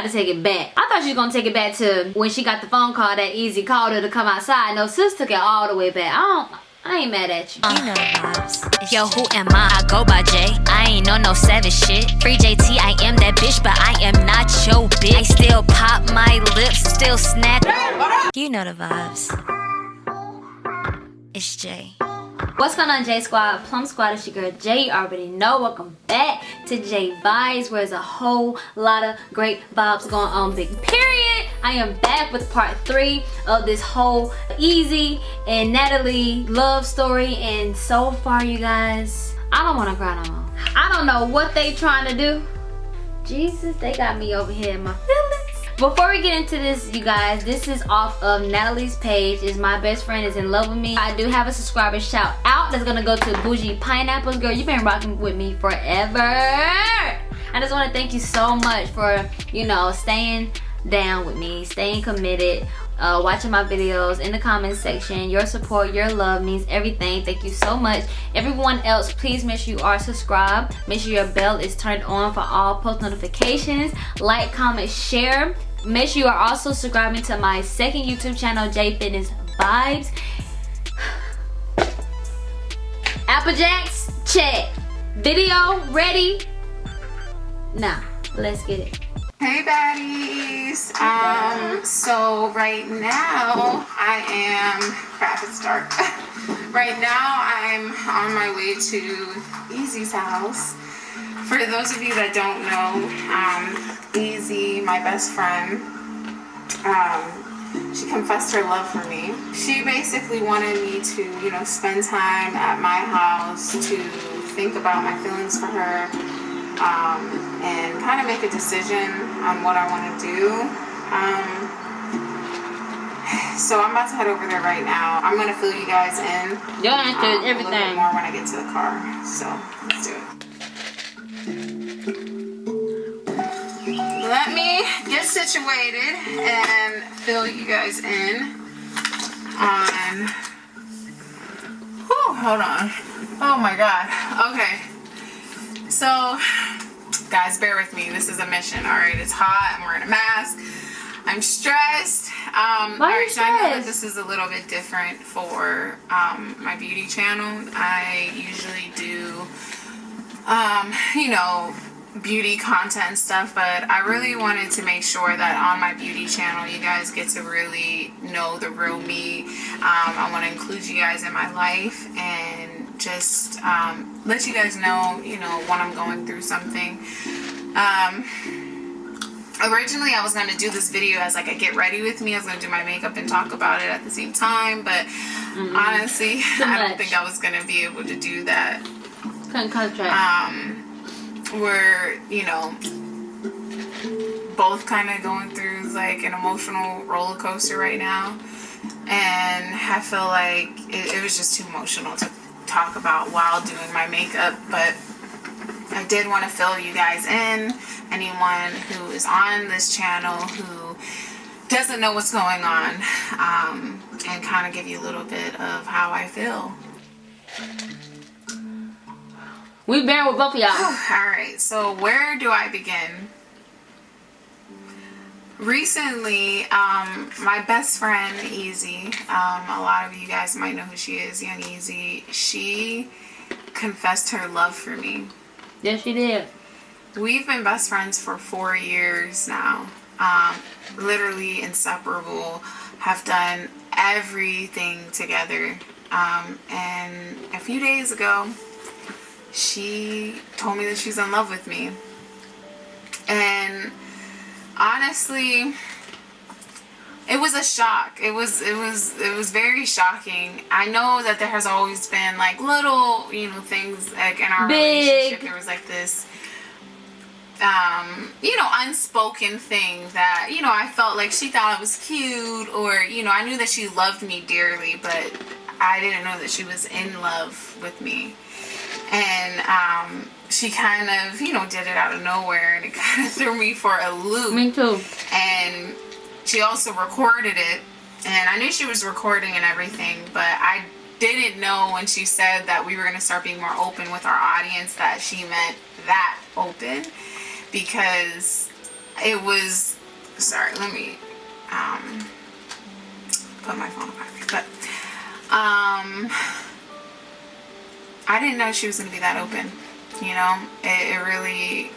got to take it back. I thought she was gonna take it back to when she got the phone call that Ezee called her to come outside. No, sis took it all the way back. I don't. I ain't mad at you. You know the vibes. Yo, who am I? I go by J. I ain't on no savage shit. Free JT, I am that bitch, but I am not your bitch. I still pop my lips, still snap. You know the vibes. It's Jay. What's going on J Squad? Plum Squad is your girl Jay. You already know. Welcome back to J Vibes where there's a whole lot of great vibes going on. Big period. I am back with part three of this whole Ezee and Natalie love story. And so far you guys, I don't want to cry no more. I don't know what they trying to do. Jesus, they got me over here in my feelings. Before we get into this, you guys, this is off of Natalie's page. Is my best friend is in love with me. I do have a subscriber shout out that's gonna go to Bougie Pineapples. Girl, you've been rocking with me forever. I just want to thank you so much for, you know, staying down with me, staying committed, uh, watching my videos in the comment section. Your support, your love means everything. Thank you so much. Everyone else, please make sure you are subscribed. Make sure your bell is turned on for all post notifications. Like, comment, share make sure you are also subscribing to my second youtube channel j fitness vibes. Apple jacks check. Video ready. Now let's get it. Hey baddies. Um so right now i am crap it's dark. Right now i'm on my way to Ezee's house for those of you that don't know, um, Ezee, my best friend, um, she confessed her love for me. She basically wanted me to, you know, spend time at my house to think about my feelings for her um, and kind of make a decision on what I want to do. Um, so I'm about to head over there right now. I'm gonna fill you guys in. You'll answer um, everything more when I get to the car. So let's do it. Situated and fill you guys in on whew, hold on. Oh my god. Okay. So guys bear with me. This is a mission. All right it's hot. I'm wearing a mask. I'm stressed. Um Why all right so I know that this is a little bit different for um my beauty channel. I usually do um you know beauty content stuff but I really wanted to make sure that on my beauty channel you guys get to really know the real me. Um, I want to include you guys in my life and just um, let you guys know you know when I'm going through something. Um, originally I was going to do this video as like a get ready with me. I was going to do my makeup and talk about it at the same time but mm-hmm. honestly I don't think I was going to be able to do that. Um we're you know both kind of going through like an emotional roller coaster right now. And I feel like it, it was just too emotional to talk about while doing my makeup. But I did want to fill you guys in. Anyone who is on this channel who doesn't know what's going on um, and kind of give you a little bit of how I feel. We bear with both of y'all. Alright, so where do I begin? Recently, um, my best friend, Ezee, um, a lot of you guys might know who she is, Young Ezee, she confessed her love for me. Yes, she did. We've been best friends for four years now. Um, literally inseparable. Have done everything together. Um, and a few days ago, she told me that she's in love with me. And honestly, it was a shock. It was it was it was very shocking. I know that there has always been like little, you know, things like in our Big. relationship. There was like this um, you know, unspoken thing that, you know, I felt like she thought it was cute or, you know, I knew that she loved me dearly, but I didn't know that she was in love with me and um, she kind of, you know, did it out of nowhere and it kind of threw me for a loop. Me too. And she also recorded it and I knew she was recording and everything, but I didn't know when she said that we were going to start being more open with our audience that she meant that open because it was sorry let me um put my phone back but um i didn't know she was gonna be that open you know? It, it really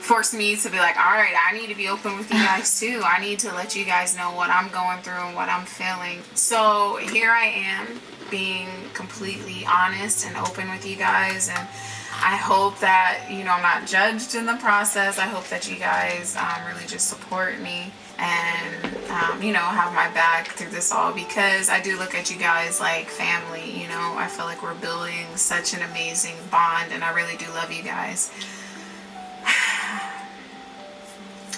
forced me to be like all right i need to be open with you guys too. I need to let you guys know what i'm going through and what i'm feeling. So here i am being completely honest and open with you guys and I hope that, you know, I'm not judged in the process. I hope that you guys um, really just support me and, um, you know, have my back through this all because I do look at you guys like family, you know. I feel like we're building such an amazing bond and I really do love you guys.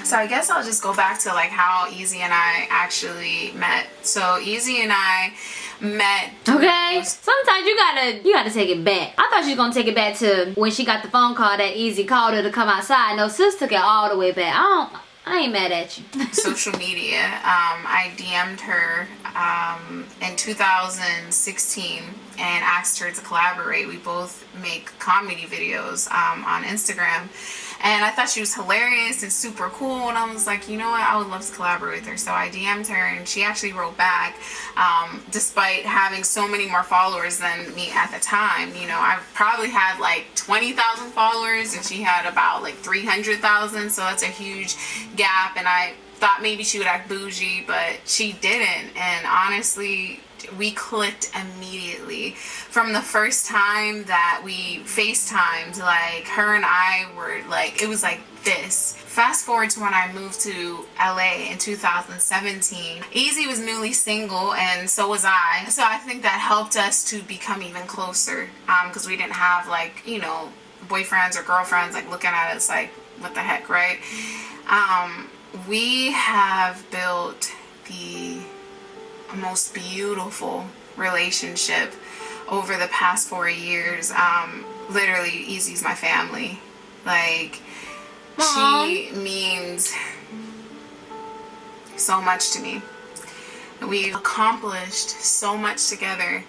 So I guess I'll just go back to like how Ezee and I actually met. So Ezee and I met. Okay. Sometimes you gotta you gotta take it back. I thought she was gonna take it back to when she got the phone call that Ezee called her to come outside. No, sis took it all the way back. I don't. I ain't mad at you. social media. Um, I DM'd her um, in 2016 and asked her to collaborate. We both make comedy videos um, on Instagram and I thought she was hilarious and super cool. And I was like you know what? I would love to collaborate with her. So I DM'd her and she actually wrote back um, despite having so many more followers than me at the time. You know I probably had like 20,000 followers and she had about like 300,000 so that's a huge gap. And I thought maybe she would act bougie but she didn't. And honestly we clicked immediately. From the first time that we FaceTimed like her and I were like it was like this. Fast forward to when I moved to LA in 2017 Ezee was newly single and so was I. So I think that helped us to become even closer because um, we didn't have like you know boyfriends or girlfriends like looking at us like what the heck right? Um, we have built the most beautiful relationship over the past four years. Um, literally, Ezee's my family. Like, she means so much to me. We've accomplished so much together,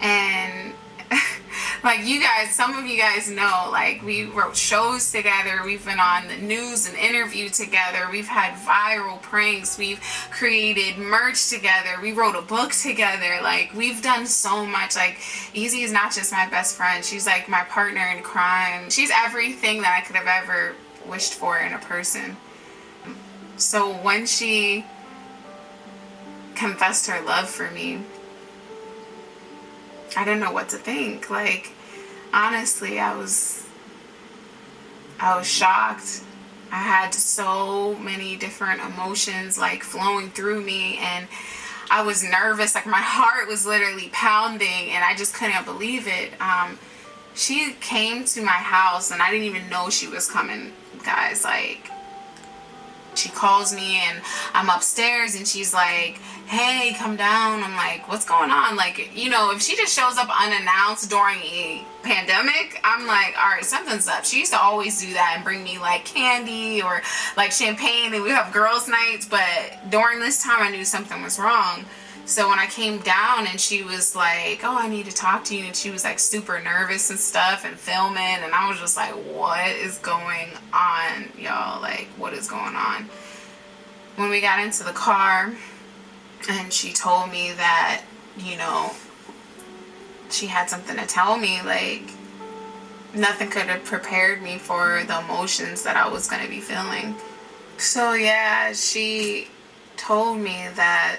and like you guys some of you guys know like we wrote shows together. We've been on the news and interviewed together. We've had viral pranks. We've created merch together. We wrote a book together. Like we've done so much. Like Ezee is not just my best friend. She's like my partner in crime. She's everything that i could have ever wished for in a person. So when she confessed her love for me I didn't know what to think. Like, honestly, I was, I was shocked. I had so many different emotions like flowing through me and I was nervous. Like my heart was literally pounding and I just couldn't believe it. Um, she came to my house and I didn't even know she was coming, guys. Like, she calls me and I'm upstairs and she's like, hey, come down. I'm like, what's going on? Like, you know, if she just shows up unannounced during a pandemic, I'm like, all right, something's up. She used to always do that and bring me like candy or like champagne and we have girls nights. But during this time, I knew something was wrong. So when I came down and she was like, oh, I need to talk to you. And she was like super nervous and stuff and filming. And I was just like, what is going on, y'all? Like, what is going on? When we got into the car, and she told me that you know she had something to tell me like nothing could have prepared me for the emotions that I was going to be feeling so yeah she told me that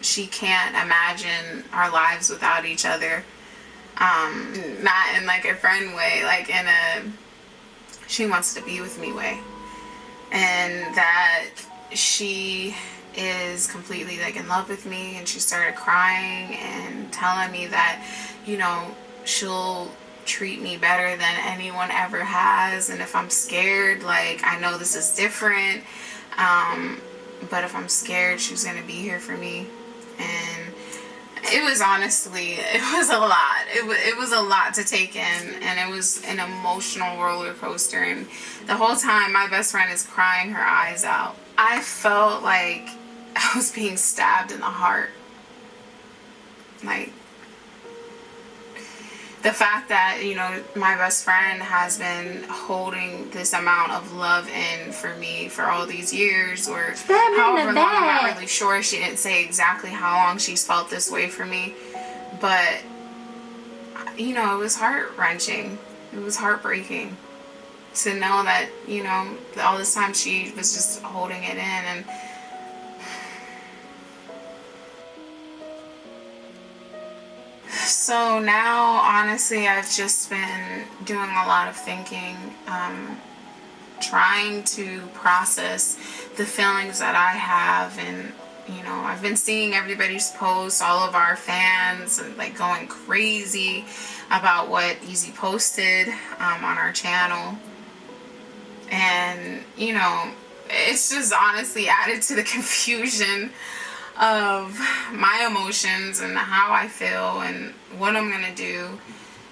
she can't imagine our lives without each other. Um not in like a friend way like in a she wants to be with me way. And that she is completely like in love with me and she started crying and telling me that you know she'll treat me better than anyone ever has. And if I'm scared like I know this is different. Um, but if I'm scared she's gonna be here for me it was honestly it was a lot. It, it was a lot to take in and it was an emotional roller coaster. And the whole time my best friend is crying her eyes out. I felt like I was being stabbed in the heart. Like, the fact that you know my best friend has been holding this amount of love in for me for all these years or however long i'm not really sure she didn't say exactly how long she's felt this way for me but you know it was heart-wrenching. It was heartbreaking to know that you know all this time she was just holding it in and So now, honestly, I've just been doing a lot of thinking, um, trying to process the feelings that I have. And, you know, I've been seeing everybody's posts, all of our fans, like going crazy about what Ezee posted um, on our channel. And, you know, it's just honestly added to the confusion of my emotions and how I feel and what I'm gonna do.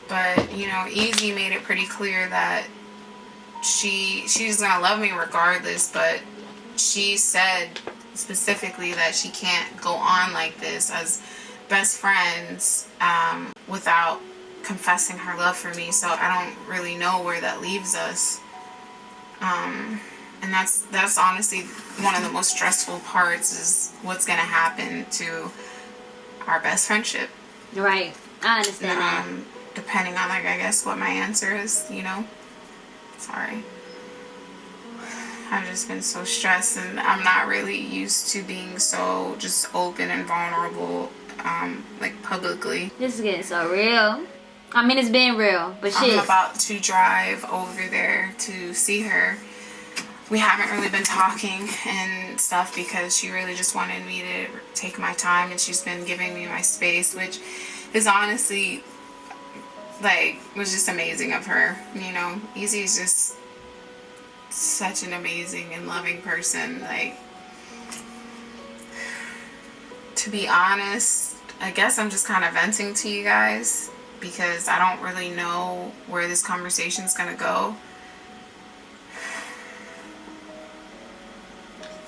But you know, Ezee made it pretty clear that she she's gonna love me regardless. But she said specifically that she can't go on like this as best friends um, without confessing her love for me. So I don't really know where that leaves us. Um, and that's that's honestly one of the most stressful parts is what's gonna happen to our best friendship right i understand um, that. depending on like i guess what my answer is you know sorry I've just been so stressed and I'm not really used to being so just open and vulnerable um, like publicly. This is getting so real. I mean, it's been real, but shit. I'm about to drive over there to see her we haven't really been talking and stuff because she really just wanted me to take my time and she's been giving me my space which is honestly like was just amazing of her you know? Ezee is just such an amazing and loving person like to be honest I guess I'm just kind of venting to you guys because I don't really know where this conversation is gonna go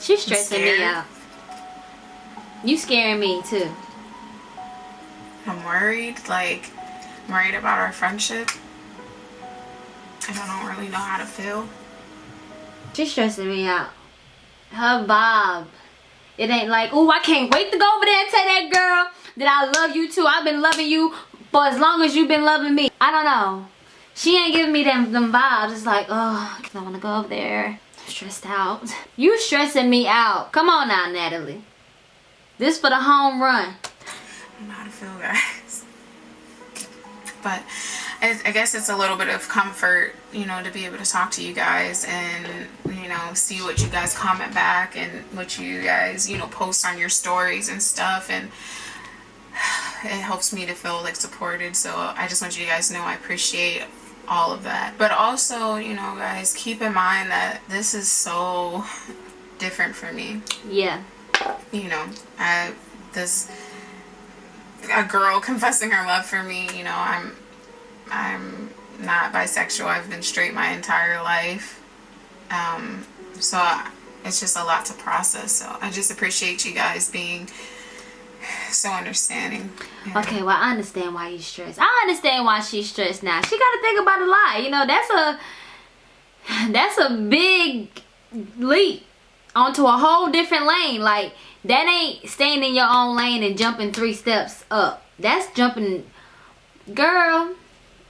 She's stressing me out. You scaring me too. I'm worried, like, I'm worried about our friendship. And I don't really know how to feel. She's stressing me out. Her Bob. It ain't like, oh, I can't wait to go over there and tell that girl that I love you too. I've been loving you for as long as you've been loving me. I don't know. She ain't giving me them, them vibes. It's like, oh, I want to go over there stressed out. You stressing me out. Come on now, Natalie. This for the home run. I don't know to feel, guys. But I guess it's a little bit of comfort, you know, to be able to talk to you guys and, you know, see what you guys comment back and what you guys, you know, post on your stories and stuff. And it helps me to feel like supported. So I just want you guys to know I appreciate all of that. But also, you know, guys, keep in mind that this is so different for me. Yeah. You know, I this a girl confessing her love for me, you know, I'm I'm not bisexual. I've been straight my entire life. Um so it's just a lot to process. So I just appreciate you guys being so understanding. Yeah. Okay, well I understand why you stressed. I understand why she's stressed now. She got to think about a lot. You know, that's a that's a big leap onto a whole different lane. Like that ain't staying in your own lane and jumping three steps up. That's jumping, girl.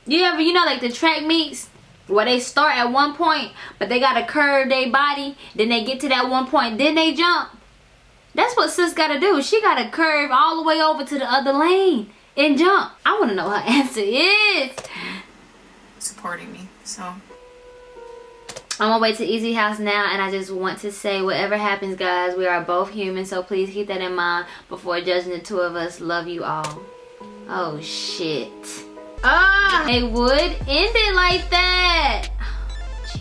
You ever you know like the track meets where they start at one point, but they gotta curve their body. Then they get to that one point, then they jump. That's what sis gotta do. She gotta curve all the way over to the other lane and jump. I wanna know her answer is. Supporting me, so. I'm on my way to Ezee House now and I just want to say whatever happens guys, we are both human so please keep that in mind before judging the two of us. Love you all. Oh shit. Ah, they would end it like that.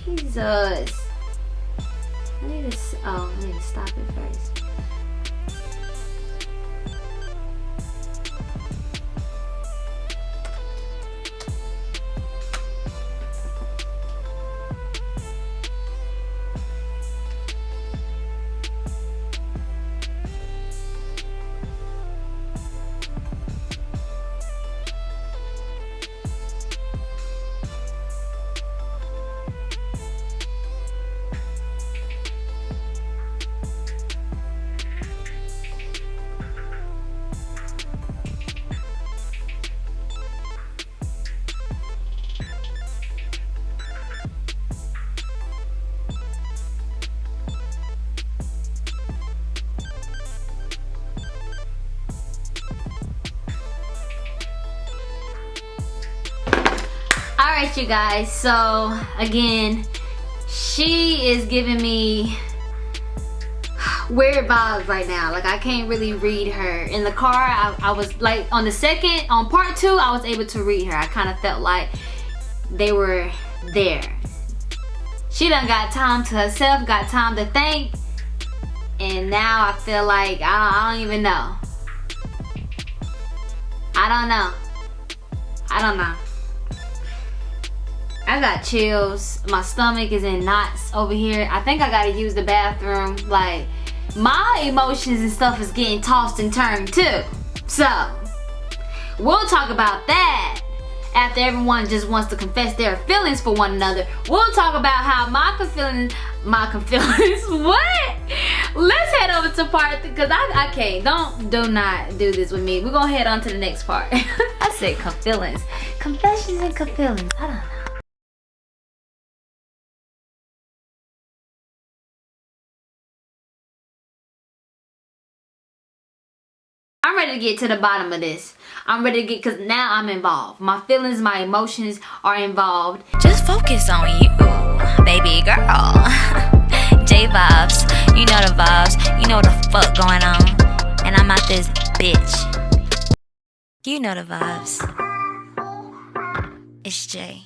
Jesus. I need to, oh, I need to stop it first. You guys. So again, she is giving me weird vibes right now. Like I can't really read her. In the car, I, I was like on the second, on part two, I was able to read her. I kind of felt like they were there. She done got time to herself, got time to think. And now I feel like, I I don't even know. I don't know. I don't know. I got chills. My stomach is in knots over here. I think I gotta use the bathroom. Like, my emotions and stuff is getting tossed and turned too. So, we'll talk about that after everyone just wants to confess their feelings for one another. We'll talk about how my feelings, my feelings, what? Let's head over to part, because I, I can't, don't, do not do this with me. We're gonna head on to the next part. I said feelings, Confessions and feelings. I don't know. I'm ready to get to the bottom of this. I'm ready to get, because now I'm involved. My feelings, my emotions are involved. Just focus on you, baby girl. J vibes, you know the vibes, you know the fuck going on. And I'm out this bitch. You know the vibes. It's Jay.